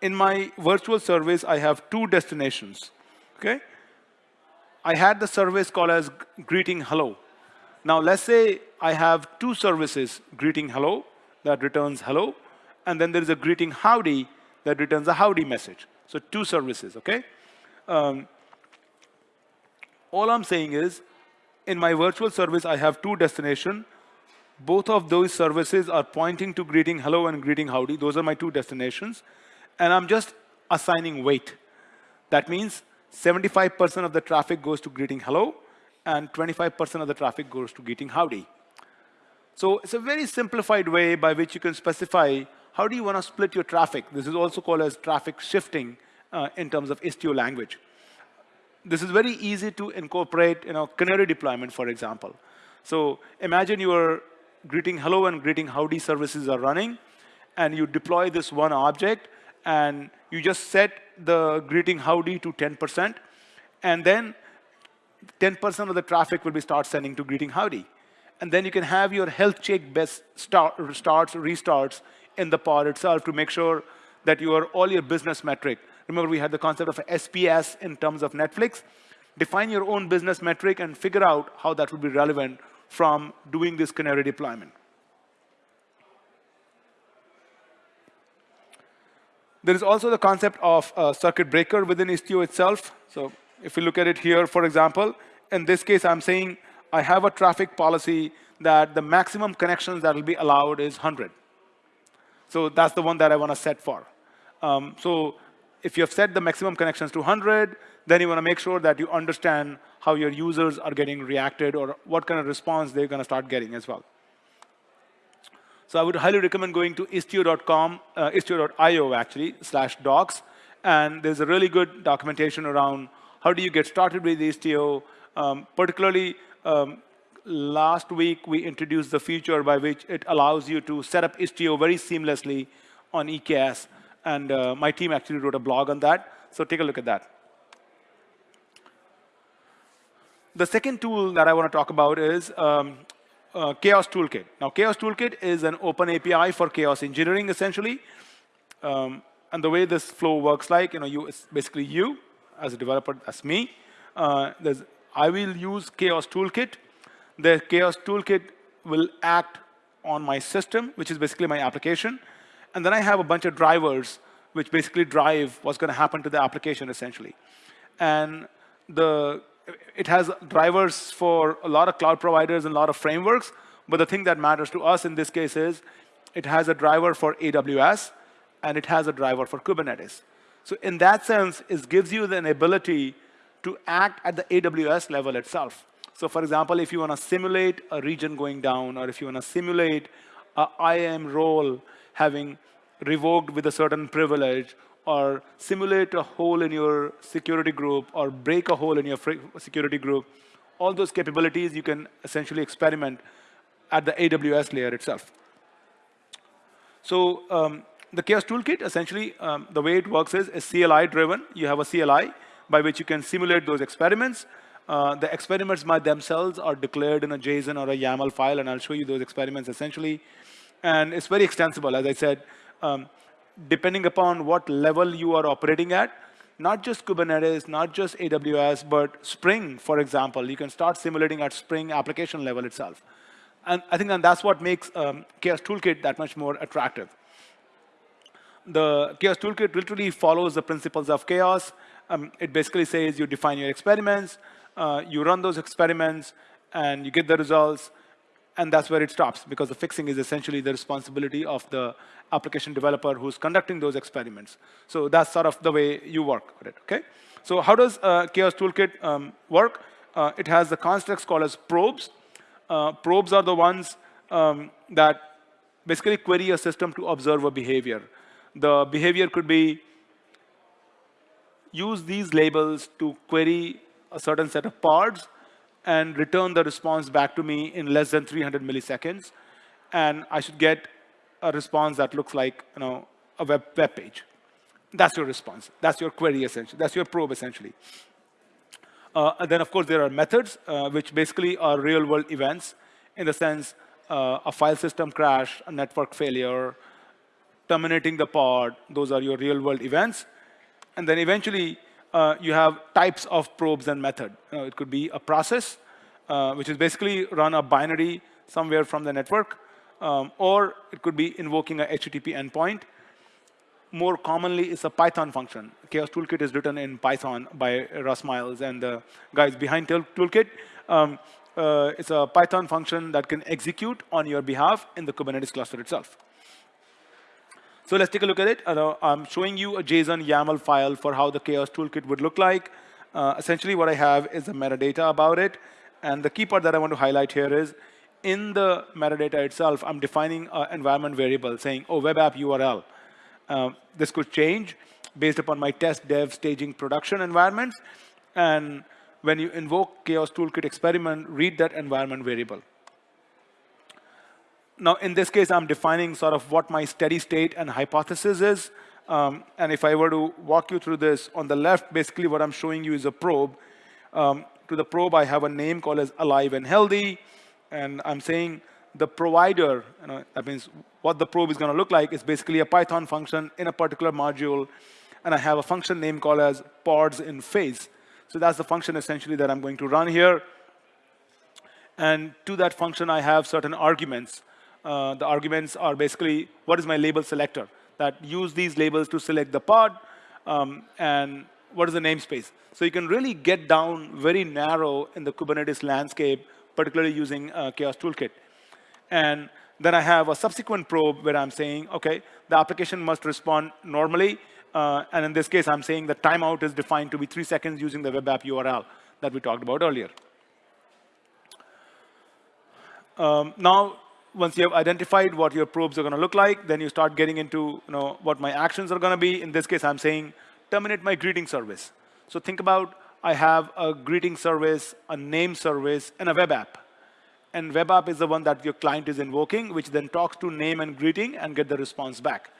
in my virtual service, I have two destinations. Okay, I had the service called as greeting hello. Now, let's say I have two services, greeting hello, that returns hello, and then there is a greeting howdy that returns a howdy message. So two services, okay? Um, all I'm saying is, in my virtual service, I have two destinations. Both of those services are pointing to greeting hello and greeting howdy. Those are my two destinations. And I'm just assigning weight. That means 75% of the traffic goes to greeting hello, and 25% of the traffic goes to greeting howdy. So it's a very simplified way by which you can specify how do you want to split your traffic. This is also called as traffic shifting uh, in terms of Istio language. This is very easy to incorporate, you know, canary deployment, for example. So imagine your greeting hello and greeting howdy services are running, and you deploy this one object, and you just set the greeting howdy to 10%, and then 10% of the traffic will be start sending to greeting howdy. And then you can have your health check best start, starts, restarts in the pod itself to make sure that your all your business metric. Remember, we had the concept of SPS in terms of Netflix. Define your own business metric and figure out how that would be relevant from doing this canary deployment. There is also the concept of a circuit breaker within Istio itself. So if we look at it here, for example, in this case, I'm saying I have a traffic policy that the maximum connections that will be allowed is 100. So that's the one that I want to set for. Um, so if you have set the maximum connections to 100, then you want to make sure that you understand how your users are getting reacted or what kind of response they're going to start getting as well. So I would highly recommend going to istio.com, uh, istio.io actually, slash docs. And there's a really good documentation around how do you get started with Istio. Um, particularly, um, last week we introduced the feature by which it allows you to set up Istio very seamlessly on EKS. And uh, my team actually wrote a blog on that. So take a look at that. The second tool that I want to talk about is um, uh, Chaos Toolkit. Now, Chaos Toolkit is an open API for chaos engineering, essentially. Um, and the way this flow works like, you know, you, it's basically you as a developer, as me. Uh, I will use Chaos Toolkit. The Chaos Toolkit will act on my system, which is basically my application. And then I have a bunch of drivers which basically drive what's going to happen to the application, essentially. And the, it has drivers for a lot of cloud providers and a lot of frameworks. But the thing that matters to us in this case is it has a driver for AWS, and it has a driver for Kubernetes. So in that sense, it gives you the ability to act at the AWS level itself. So for example, if you want to simulate a region going down, or if you want to simulate a IAM role having revoked with a certain privilege, or simulate a hole in your security group, or break a hole in your security group, all those capabilities you can essentially experiment at the AWS layer itself. So um, the Chaos Toolkit, essentially, um, the way it works is, is CLI driven. You have a CLI by which you can simulate those experiments. Uh, the experiments by themselves are declared in a JSON or a YAML file, and I'll show you those experiments essentially. And it's very extensible, as I said, um, depending upon what level you are operating at, not just Kubernetes, not just AWS, but Spring, for example. You can start simulating at Spring application level itself. And I think that that's what makes um, Chaos Toolkit that much more attractive the chaos toolkit literally follows the principles of chaos. Um, it basically says you define your experiments, uh, you run those experiments, and you get the results, and that's where it stops, because the fixing is essentially the responsibility of the application developer who's conducting those experiments. So that's sort of the way you work with it, okay? So how does uh, Chaos Toolkit um, work? Uh, it has the constructs called as probes. Uh, probes are the ones um, that basically query a system to observe a behavior. The behavior could be use these labels to query a certain set of pods and return the response back to me in less than 300 milliseconds. And I should get a response that looks like you know, a web, web page. That's your response. That's your query, essentially. That's your probe, essentially. Uh, and then, of course, there are methods, uh, which basically are real-world events in the sense uh, a file system crash, a network failure, terminating the pod. Those are your real-world events. And then eventually, uh, you have types of probes and method. It could be a process, uh, which is basically run a binary somewhere from the network, um, or it could be invoking a HTTP endpoint. More commonly, it's a Python function. Chaos Toolkit is written in Python by Russ Miles and the guys behind Toolkit. Um, uh, it's a Python function that can execute on your behalf in the Kubernetes cluster itself. So let's take a look at it. Uh, I'm showing you a JSON YAML file for how the Chaos Toolkit would look like. Uh, essentially, what I have is the metadata about it. And the key part that I want to highlight here is, in the metadata itself, I'm defining an environment variable saying, oh, web app URL. Um, this could change based upon my test, dev, staging, production environments. and when you invoke chaos toolkit experiment, read that environment variable. Now, in this case, I'm defining sort of what my steady state and hypothesis is. Um, and if I were to walk you through this, on the left, basically what I'm showing you is a probe. Um, to the probe, I have a name called as alive and healthy. And I'm saying the provider, you know, that means what the probe is going to look like is basically a Python function in a particular module. And I have a function name called as pods in phase. So that's the function essentially that I'm going to run here. And to that function, I have certain arguments. Uh, the arguments are basically, what is my label selector? That use these labels to select the pod, um, and what is the namespace? So you can really get down very narrow in the Kubernetes landscape, particularly using uh, Chaos Toolkit. And then I have a subsequent probe where I'm saying, OK, the application must respond normally. Uh, and in this case, I'm saying the timeout is defined to be three seconds using the web app URL that we talked about earlier. Um, now, once you have identified what your probes are going to look like, then you start getting into you know, what my actions are going to be. In this case, I'm saying terminate my greeting service. So think about I have a greeting service, a name service, and a web app. And web app is the one that your client is invoking, which then talks to name and greeting and get the response back.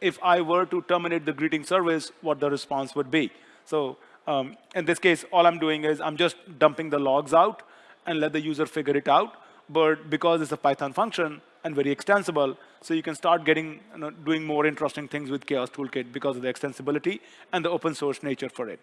If I were to terminate the greeting service, what the response would be. So um, in this case, all I'm doing is I'm just dumping the logs out and let the user figure it out. But because it's a Python function and very extensible, so you can start getting, you know, doing more interesting things with Chaos Toolkit because of the extensibility and the open source nature for it.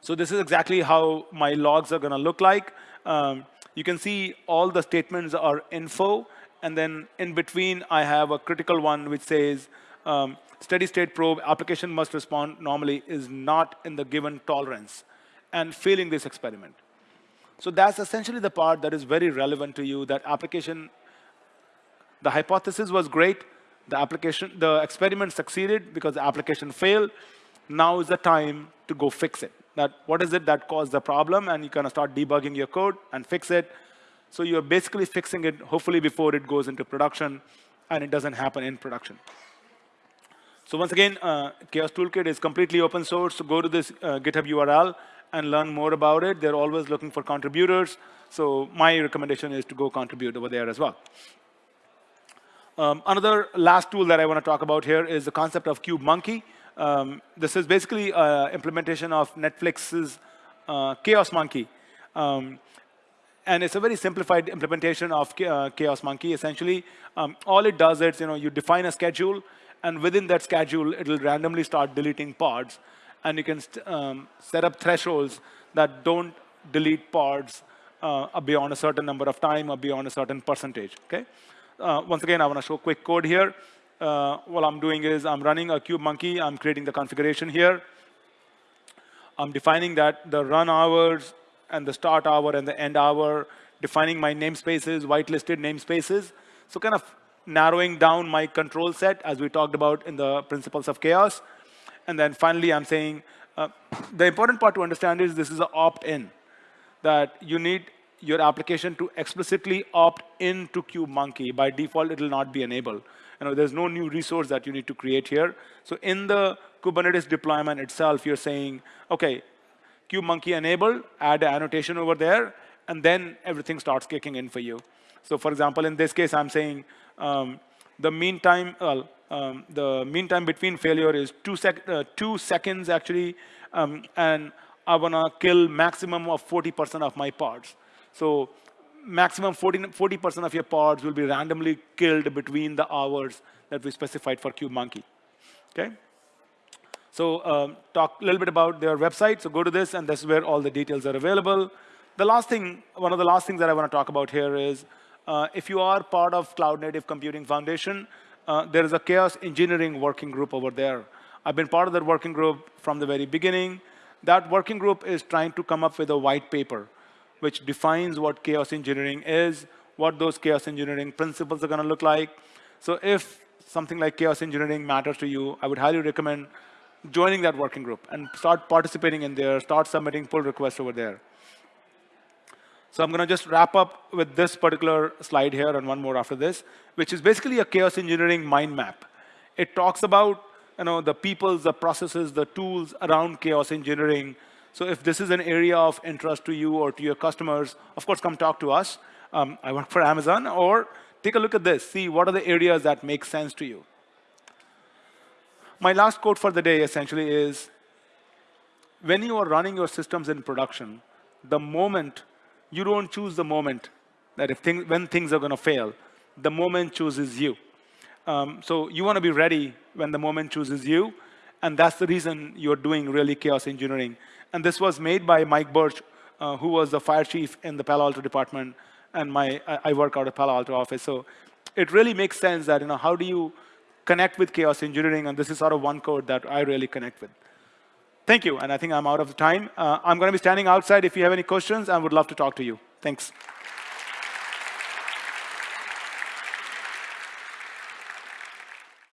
So this is exactly how my logs are going to look like. Um, you can see all the statements are info. And then in between, I have a critical one which says, um, steady state probe application must respond normally is not in the given tolerance and failing this experiment. So that's essentially the part that is very relevant to you, that application, the hypothesis was great, the application, the experiment succeeded because the application failed. Now is the time to go fix it that what is it that caused the problem, and you kind of start debugging your code and fix it. So you're basically fixing it, hopefully before it goes into production, and it doesn't happen in production. So once again, uh, Chaos Toolkit is completely open source. So go to this uh, GitHub URL and learn more about it. They're always looking for contributors. So my recommendation is to go contribute over there as well. Um, another last tool that I want to talk about here is the concept of KubeMonkey. Um, this is basically an implementation of Netflix's uh, Chaos Monkey. Um, and it's a very simplified implementation of uh, Chaos Monkey, essentially. Um, all it does is, you know, you define a schedule, and within that schedule, it'll randomly start deleting pods. And you can um, set up thresholds that don't delete pods uh, beyond a certain number of time or beyond a certain percentage, okay? Uh, once again, I want to show quick code here uh, what I'm doing is I'm running a KubeMonkey. I'm creating the configuration here. I'm defining that the run hours and the start hour and the end hour, defining my namespaces, whitelisted namespaces. So kind of narrowing down my control set as we talked about in the principles of chaos. And then finally, I'm saying uh, the important part to understand is this is an opt-in, that you need your application to explicitly opt into KubeMonkey. By default, it will not be enabled. You know, there's no new resource that you need to create here. So in the Kubernetes deployment itself, you're saying, OK, KubeMonkey enabled, add an annotation over there, and then everything starts kicking in for you. So for example, in this case, I'm saying um, the mean time, um, the mean time between failure is two, sec uh, two seconds, actually, um, and I want to kill maximum of 40% of my pods. So maximum 40, percent of your pods will be randomly killed between the hours that we specified for KubeMonkey. Okay? So um, talk a little bit about their website. So go to this, and this is where all the details are available. The last thing, one of the last things that I want to talk about here is, uh, if you are part of Cloud Native Computing Foundation, uh, there is a chaos engineering working group over there. I've been part of that working group from the very beginning. That working group is trying to come up with a white paper which defines what chaos engineering is, what those chaos engineering principles are going to look like. So if something like chaos engineering matters to you, I would highly recommend joining that working group and start participating in there, start submitting pull requests over there. So I'm going to just wrap up with this particular slide here and one more after this, which is basically a chaos engineering mind map. It talks about you know, the peoples, the processes, the tools around chaos engineering So if this is an area of interest to you or to your customers, of course, come talk to us. Um, I work for Amazon. Or take a look at this. See what are the areas that make sense to you. My last quote for the day essentially is, when you are running your systems in production, the moment, you don't choose the moment that if things, when things are going to fail, the moment chooses you. Um, so you want to be ready when the moment chooses you. And that's the reason you're doing really chaos engineering. And this was made by Mike Birch, uh, who was the fire chief in the Palo Alto department. And my, I work out of Palo Alto office. So it really makes sense that, you know, how do you connect with chaos engineering? And this is sort of one code that I really connect with. Thank you. And I think I'm out of time. Uh, I'm going to be standing outside if you have any questions. I would love to talk to you. Thanks.